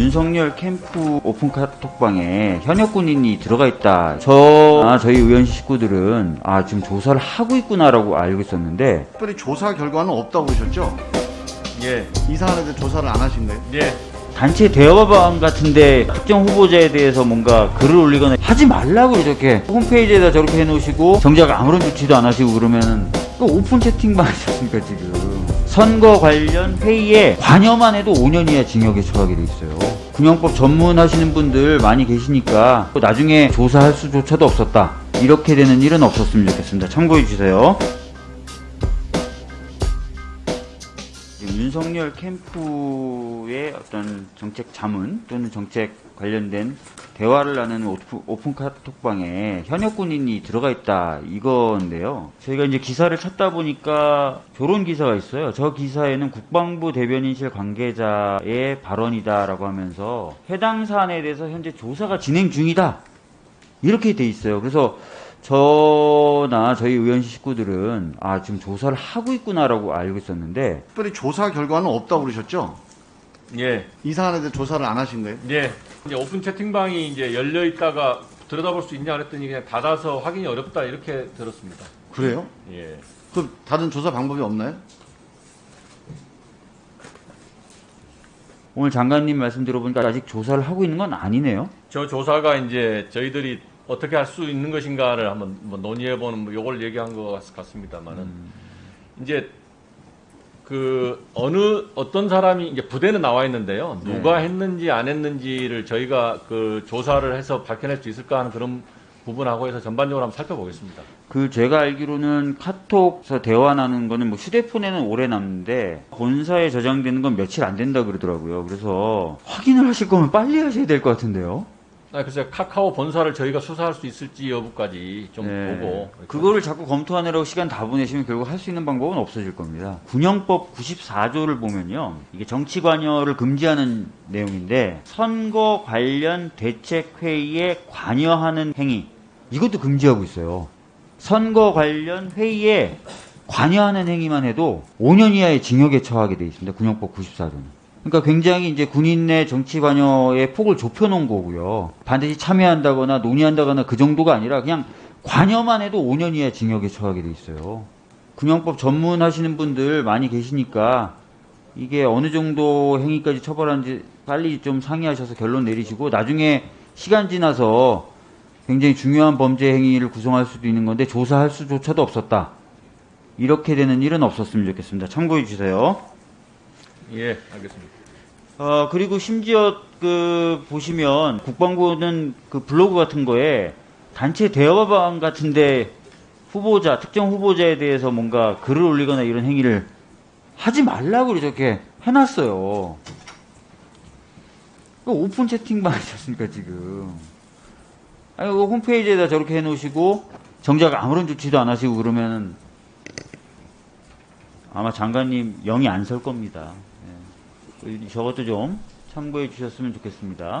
윤석열 캠프 오픈 카톡방에 현역 군인이 들어가 있다. 저, 아, 저희 의원실 식구들은 아, 지금 조사를 하고 있구나라고 알고 있었는데 특별히 조사 결과는 없다고 그러셨죠? 예, 이 사안에 대해 조사를 안 하신 거예요? 예. 단체 대화방 같은데 특정 후보자에 대해서 뭔가 글을 올리거나 하지 말라고 이렇게 홈페이지에다 저렇게 해놓으시고 정작 아무런 조치도 안 하시고 그러면은 그 오픈 채팅방 아니었습니까 지금 선거 관련 회의에 관여만 해도 5년 이하 징역에 처하게 돼 있어요. 군영법 전문하시는 분들 많이 계시니까 또 나중에 조사할 수조차도 없었다. 이렇게 되는 일은 없었으면 좋겠습니다. 참고해 주세요 윤석열 캠프의 어떤 정책 자문 또는 정책 관련된 대화를 나누는 오프- 오픈 카톡방에 현역 군인이 들어가 있다 이건데요. 저희가 이제 기사를 찾다 보니까 결혼 기사가 있어요. 저 기사에는 국방부 대변인실 관계자의 발언이다라고 하면서 해당 사안에 대해서 현재 조사가 진행 중이다 이렇게 돼 있어요. 그래서 저나 저희 의원실 식구들은 아 지금 조사를 하고 있구나라고 알고 있었는데 특별히 조사 결과는 없다고 그러셨죠? 예, 이 사안에 대해 조사를 안 하신 거예요? 예. 이제 오픈 채팅방이 이제 열려 있다가 들여다볼 수 있냐 그랬더니 그냥 닫아서 확인이 어렵다 이렇게 들었습니다. 그래요? 예. 그럼 다른 조사 방법이 없나요? 오늘 장관님 말씀 들어보니까 아직 조사를 하고 있는 건 아니네요. 저 조사가 이제 저희들이 어떻게 할 수 있는 것인가를 한번 뭐 논의해보는 뭐 요걸 얘기한 것 같- 같습니다만은 이제 그 어느 어떤 사람이 이제 부대는 나와 있는데요. 누가 했는지 안 했는지를 저희가 그 조사를 해서 밝혀낼 수 있을까 하는 그런 부분하고 해서 전반적으로 한번 살펴보겠습니다. 그 제가 알기로는 카톡에서 대화 나누는 거는 뭐 휴대폰에는 오래 남는데 본사에 저장되는 건 며칠 안 된다 그러더라고요. 그래서 확인을 하실 거면 빨리 하셔야 될 것 같은데요. 아, 그래서 카카오 본사를 저희가 수사할 수 있을지 여부까지 좀 네. 보고 그거를 자꾸 검토하느라고 시간 다 보내시면 결국 할 수 있는 방법은 없어질 겁니다. 군영법 94조를 보면요. 이게 정치 관여를 금지하는 내용인데 선거 관련 대책 회의에 관여하는 행위 이것도 금지하고 있어요. 선거 관련 회의에 관여하는 행위만 해도 5년 이하의 징역에 처하게 돼 있습니다. 군영법 94조는. 그러니까 굉장히 이제 군인 내 정치 관여의 폭을 좁혀놓은 거고요. 반드시 참여한다거나 논의한다거나 그 정도가 아니라 그냥 관여만 해도 5년 이하 징역에 처하게 돼 있어요. 군영법 전문하시는 분들 많이 계시니까 이게 어느 정도 행위까지 처벌하는지 빨리 좀 상의하셔서 결론 내리시고 나중에 시간 지나서 굉장히 중요한 범죄 행위를 구성할 수도 있는 건데 조사할 수조차도 없었다. 이렇게 되는 일은 없었으면 좋겠습니다. 참고해 주세요. 예, 알겠습니다. 어, 그리고 심지어 그 보시면 국방부는 그 블로그 같은 거에 단체 대화방 같은데 후보자, 특정 후보자에 대해서 뭔가 글을 올리거나 이런 행위를 하지 말라고 이렇게 해놨어요. 그 오픈 채팅방 아니셨습니까, 지금. 아니, 그 홈페이지에다 저렇게 해놓으시고, 정작 아무런 조치도 안 하시고 그러면 아마 장관님 영이 안 설 겁니다. 예. 저것도 좀 참고해 주셨으면 좋겠습니다.